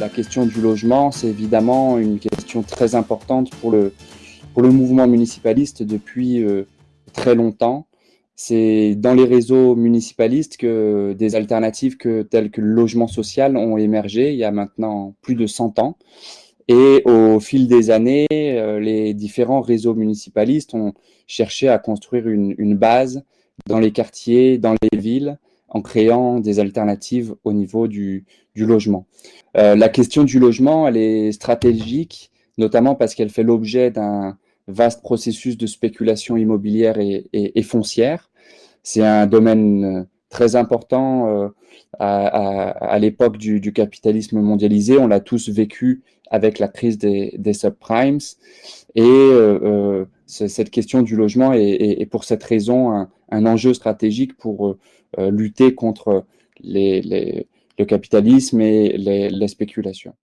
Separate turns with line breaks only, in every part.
la question du logement, c'est évidemment une question très importante pour le, pour le mouvement municipaliste depuis euh, très longtemps. C'est dans les réseaux municipalistes que des alternatives telles que le logement social ont émergé il y a maintenant plus de 100 ans. Et au fil des années, euh, les différents réseaux municipalistes ont cherché à construire une base dans les quartiers, dans les villes, en créant des alternatives au niveau du, logement. Euh, la question du logement, elle est stratégique, notamment parce qu'elle fait l'objet d'un vaste processus de spéculation immobilière et, foncière. C'est un domaine euh, très important euh, à, l'époque du, capitalisme mondialisé. On l'a tous vécu avec la crise des, subprimes. Et cette question du logement est, pour cette raison un enjeu stratégique pour euh, lutter contre le capitalisme et les, les spéculations.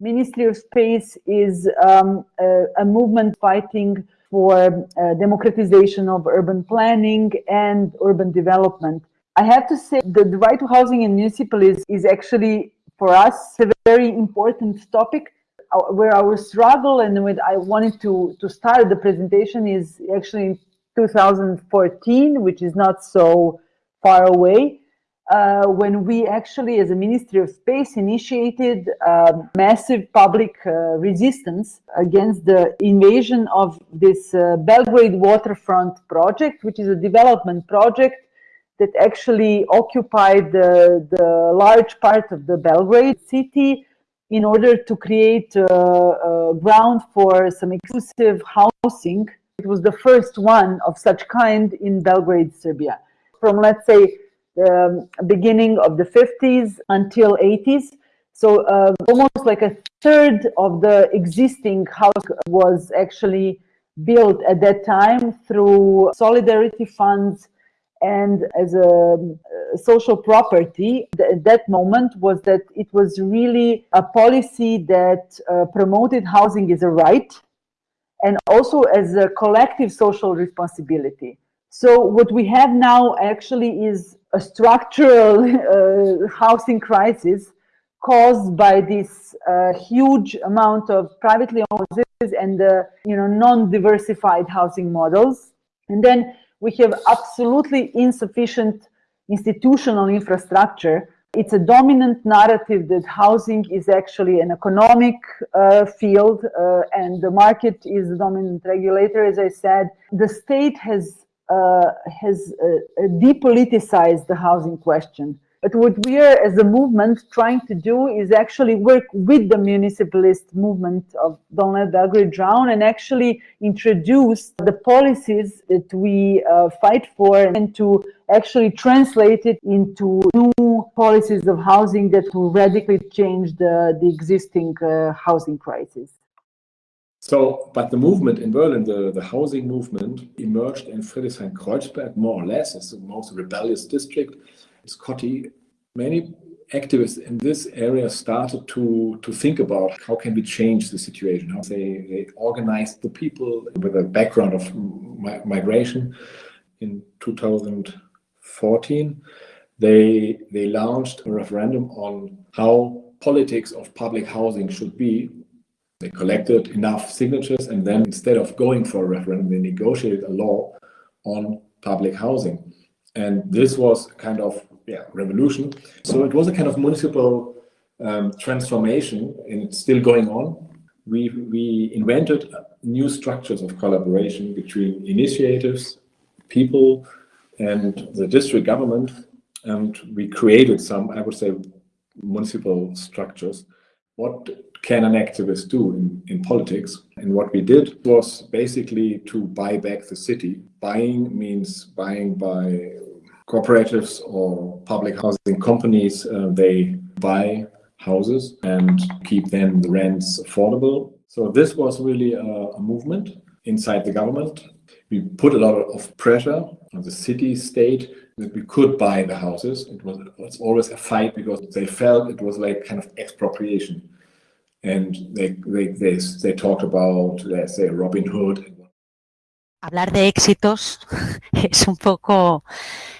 Ministry of Space is um, a, a, movement fighting for uh, democratization of urban planning and urban development. I have to say that the right to housing in municipalities is actually, for us, a very important topic where our struggle and when I wanted to, to start the presentation is actually 2014, which is not so far away, uh, when we actually, as a Ministry of Space, initiated um, massive public uh, resistance against the invasion of this uh, Belgrade waterfront project, which is a development project that actually occupied the, the large part of the Belgrade city in order to create uh, uh, ground for some exclusive housing. It was the first one of such kind in Belgrade, Serbia. From let's say the beginning of the 50s until 80s. So uh, almost like a third of the existing house was actually built at that time through solidarity funds and as a, a social property. Th that moment was that it was really a policy that uh, promoted housing as a right and also as a collective social responsibility. So what we have now actually is a structural uh, housing crisis caused by this uh, huge amount of privately owned houses and uh, you know non-diversified housing models. And then we have absolutely insufficient institutional infrastructure. It's a dominant narrative that housing is actually an economic uh, field uh, and the market is the dominant regulator, as I said. The state has uh, has uh, depoliticized the housing question. But what we are, as a movement, trying to do is actually work with the municipalist movement of Don't Let the Belgrade Drown and actually introduce the policies that we uh, fight for and to actually translated into new policies of housing that will radically change the, the existing uh, housing crisis.
So, but the movement in Berlin, the, the housing movement, emerged in Friedrichshain-Kreuzberg, more or less, as the most rebellious district. Scotty, many activists in this area started to, to think about how can we change the situation. How they, they organized the people with a background of mi migration in 2014. They, they launched a referendum on how politics of public housing should be they collected enough signatures and then instead of going for a referendum, they negotiated a law on public housing. And this was kind of yeah, revolution. So it was a kind of municipal um, transformation and it's still going on. We, we invented new structures of collaboration between initiatives, people, and the district government. And we created some, I would say, municipal structures. What can an activist do in, in politics? And what we did was basically to buy back the city. Buying means buying by cooperatives or public housing companies. Uh, they buy houses and keep then the rents affordable. So this was really a, a movement inside the government. We put a lot of pressure on the city state that we could buy the houses. It was, it was always a fight because they felt it was like kind of expropriation and they, they, they, they talked about, let's say, Robin Hood.
Hablar de éxitos es un poco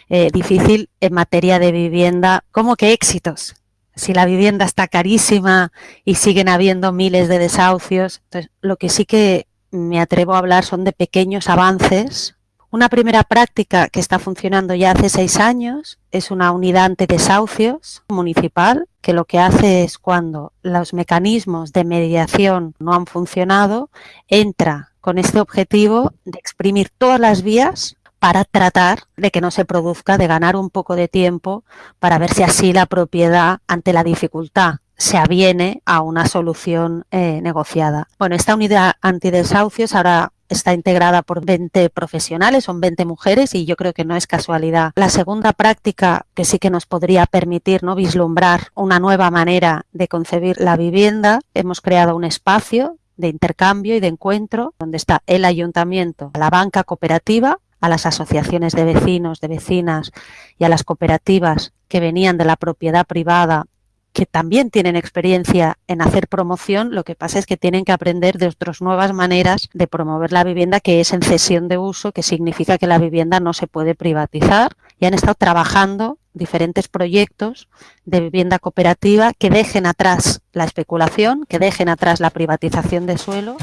eh, difícil en materia de vivienda. ¿Cómo que éxitos? si la vivienda está carísima y siguen habiendo miles de desahucios. Entonces, lo que sí que me atrevo a hablar son de pequeños avances. Una primera práctica que está funcionando ya hace seis años es una unidad antidesahucios municipal que lo que hace es cuando los mecanismos de mediación no han funcionado, entra con este objetivo de exprimir todas las vías para tratar de que no se produzca, de ganar un poco de tiempo para ver si así la propiedad ante la dificultad se aviene a una solución eh, negociada. Bueno, esta unidad antidesahucios ahora está integrada por 20 profesionales, son 20 mujeres y yo creo que no es casualidad. La segunda práctica que sí que nos podría permitir ¿no? vislumbrar una nueva manera de concebir la vivienda, hemos creado un espacio de intercambio y de encuentro donde está el ayuntamiento, la banca cooperativa, a las asociaciones de vecinos, de vecinas y a las cooperativas que venían de la propiedad privada que también tienen experiencia en hacer promoción, lo que pasa es que tienen que aprender de otras nuevas maneras de promover la vivienda que es en cesión de uso, que significa que la vivienda no se puede privatizar y han estado trabajando diferentes proyectos de vivienda cooperativa que dejen atrás la especulación, que dejen atrás la privatización de suelo.